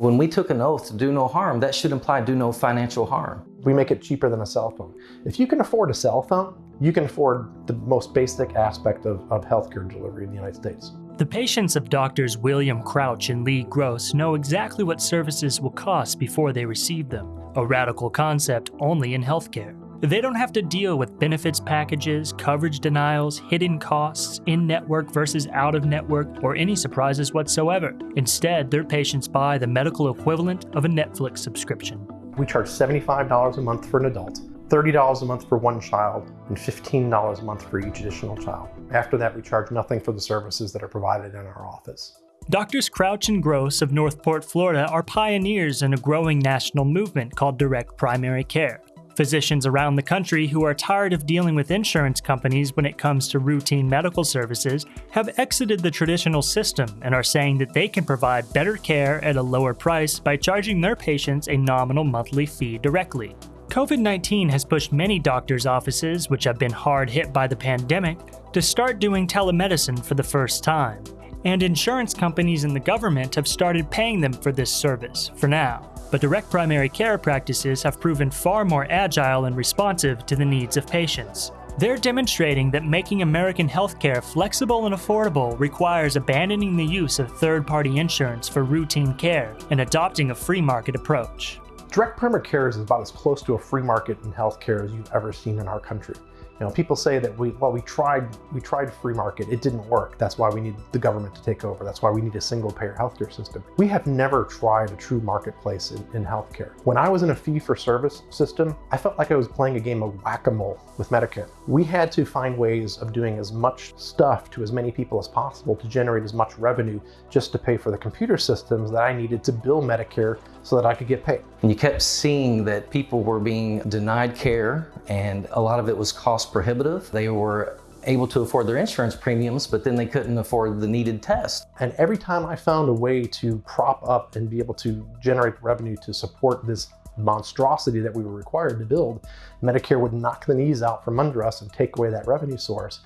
When we took an oath to do no harm, that should imply do no financial harm. We make it cheaper than a cell phone. If you can afford a cell phone, you can afford the most basic aspect of, of healthcare delivery in the United States. The patients of doctors William Crouch and Lee Gross know exactly what services will cost before they receive them, a radical concept only in healthcare. They don't have to deal with benefits packages, coverage denials, hidden costs, in network versus out of network, or any surprises whatsoever. Instead, their patients buy the medical equivalent of a Netflix subscription. We charge $75 a month for an adult, $30 a month for one child, and $15 a month for each additional child. After that, we charge nothing for the services that are provided in our office. Doctors Crouch and Gross of Northport, Florida are pioneers in a growing national movement called direct primary care. Physicians around the country who are tired of dealing with insurance companies when it comes to routine medical services have exited the traditional system and are saying that they can provide better care at a lower price by charging their patients a nominal monthly fee directly. COVID 19 has pushed many doctors' offices, which have been hard hit by the pandemic, to start doing telemedicine for the first time. And insurance companies and the government have started paying them for this service, for now but direct primary care practices have proven far more agile and responsive to the needs of patients. They're demonstrating that making American healthcare flexible and affordable requires abandoning the use of third party insurance for routine care and adopting a free market approach. Direct primary care is about as close to a free market in healthcare as you've ever seen in our country. You know, people say that we, well, we tried, we tried free market, it didn't work. That's why we need the government to take over. That's why we need a single payer healthcare system. We have never tried a true marketplace in, in healthcare. When I was in a fee for service system, I felt like I was playing a game of whack-a-mole with Medicare. We had to find ways of doing as much stuff to as many people as possible to generate as much revenue just to pay for the computer systems that I needed to bill Medicare so that I could get paid. And you kept seeing that people were being denied care and a lot of it was cost prohibitive. They were able to afford their insurance premiums, but then they couldn't afford the needed test. And every time I found a way to prop up and be able to generate revenue to support this monstrosity that we were required to build, Medicare would knock the knees out from under us and take away that revenue source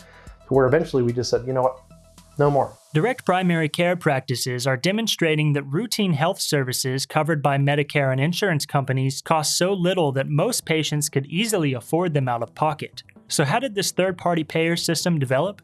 to where eventually we just said, you know what, no more. Direct primary care practices are demonstrating that routine health services covered by Medicare and insurance companies cost so little that most patients could easily afford them out of pocket. So, how did this third party payer system develop?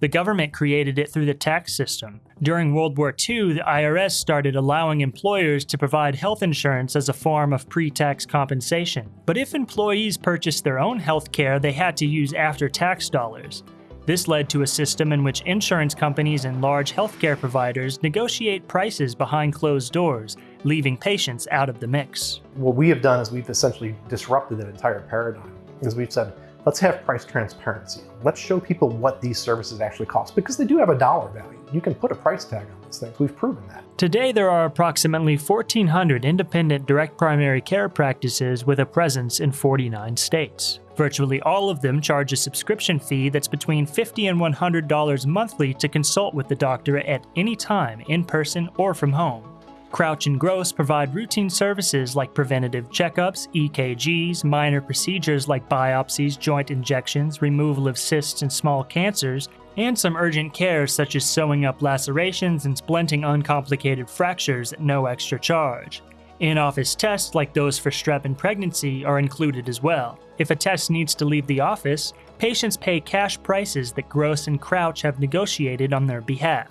The government created it through the tax system. During World War II, the IRS started allowing employers to provide health insurance as a form of pre tax compensation. But if employees purchased their own health care, they had to use after tax dollars. This led to a system in which insurance companies and large healthcare providers negotiate prices behind closed doors, leaving patients out of the mix. What we have done is we've essentially disrupted that entire paradigm because we've said, let's have price transparency. Let's show people what these services actually cost because they do have a dollar value. You can put a price tag on these things. We've proven that. Today, there are approximately 1,400 independent direct primary care practices with a presence in 49 states. Virtually all of them charge a subscription fee that's between 50 and $100 monthly to consult with the doctor at any time, in person or from home. Crouch and Gross provide routine services like preventative checkups, EKGs, minor procedures like biopsies, joint injections, removal of cysts and small cancers, and some urgent care such as sewing up lacerations and splinting uncomplicated fractures at no extra charge. In office tests like those for strep and pregnancy are included as well. If a test needs to leave the office, patients pay cash prices that Gross and Crouch have negotiated on their behalf.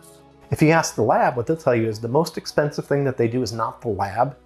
If you ask the lab, what they'll tell you is the most expensive thing that they do is not the lab,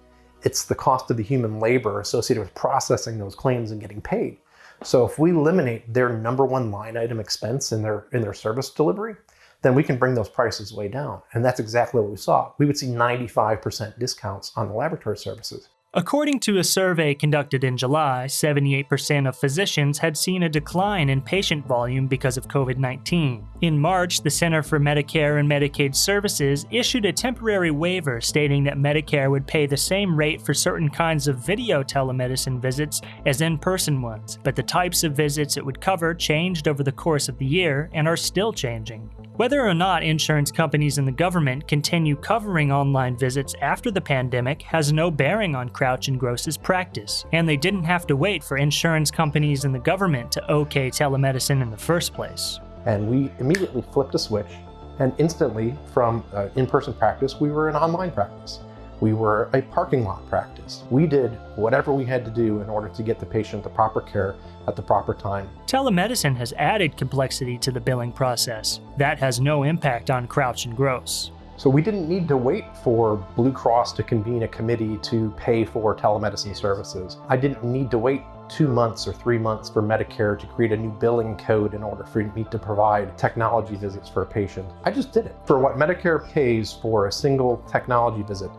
it's the cost of the human labor associated with processing those claims and getting paid. So if we eliminate their number one line item expense in their in their service delivery, then we can bring those prices way down. And that's exactly what we saw. We would see 95% discounts on the laboratory services. According to a survey conducted in July, 78% of physicians had seen a decline in patient volume because of COVID 19. In March, the Center for Medicare and Medicaid Services issued a temporary waiver stating that Medicare would pay the same rate for certain kinds of video telemedicine visits as in person ones, but the types of visits it would cover changed over the course of the year and are still changing. Whether or not insurance companies and the government continue covering online visits after the pandemic has no bearing on Crouch and Gross's practice, and they didn't have to wait for insurance companies and the government to okay telemedicine in the first place. And we immediately flipped a switch, and instantly from uh, in-person practice, we were an online practice. We were a parking lot practice. We did whatever we had to do in order to get the patient the proper care at the proper time. Telemedicine has added complexity to the billing process. That has no impact on Crouch and Gross. So we didn't need to wait for Blue Cross to convene a committee to pay for telemedicine services. I didn't need to wait two months or three months for Medicare to create a new billing code in order for me to provide technology visits for a patient. I just did it. For what Medicare pays for a single technology visit,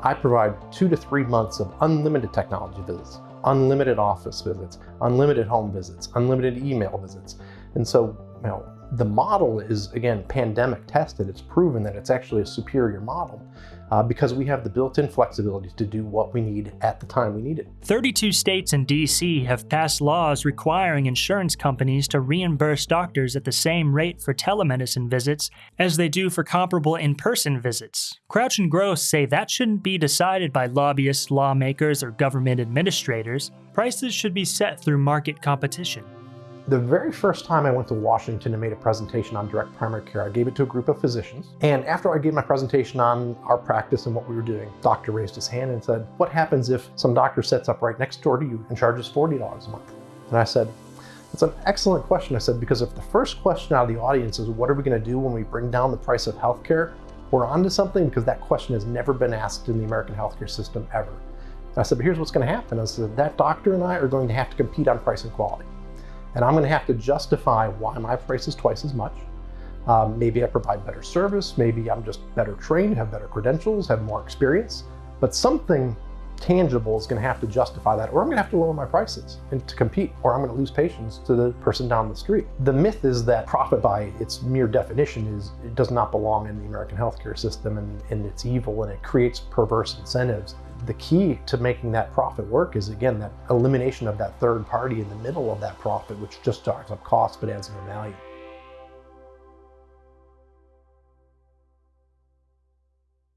I provide two to three months of unlimited technology visits, unlimited office visits, unlimited home visits, unlimited email visits. And so, you know, the model is, again, pandemic tested. It's proven that it's actually a superior model uh, because we have the built-in flexibility to do what we need at the time we need it. 32 states and DC have passed laws requiring insurance companies to reimburse doctors at the same rate for telemedicine visits as they do for comparable in-person visits. Crouch and Gross say that shouldn't be decided by lobbyists, lawmakers, or government administrators. Prices should be set through market competition. The very first time I went to Washington and made a presentation on direct primary care, I gave it to a group of physicians. And after I gave my presentation on our practice and what we were doing, doctor raised his hand and said, what happens if some doctor sets up right next door to you and charges $40 a month? And I said, that's an excellent question. I said, because if the first question out of the audience is, what are we gonna do when we bring down the price of healthcare? We're onto something because that question has never been asked in the American healthcare system ever. And I said, but here's what's gonna happen. I said, that doctor and I are going to have to compete on price and quality. And I'm going to have to justify why my price is twice as much. Um, maybe I provide better service. Maybe I'm just better trained, have better credentials, have more experience. But something tangible is going to have to justify that, or I'm to have to lower my prices and to compete, or I'm going to lose patients to the person down the street. The myth is that profit by its mere definition is it does not belong in the American healthcare system and, and it's evil and it creates perverse incentives. The key to making that profit work is again that elimination of that third party in the middle of that profit, which just drives up costs but adds no value.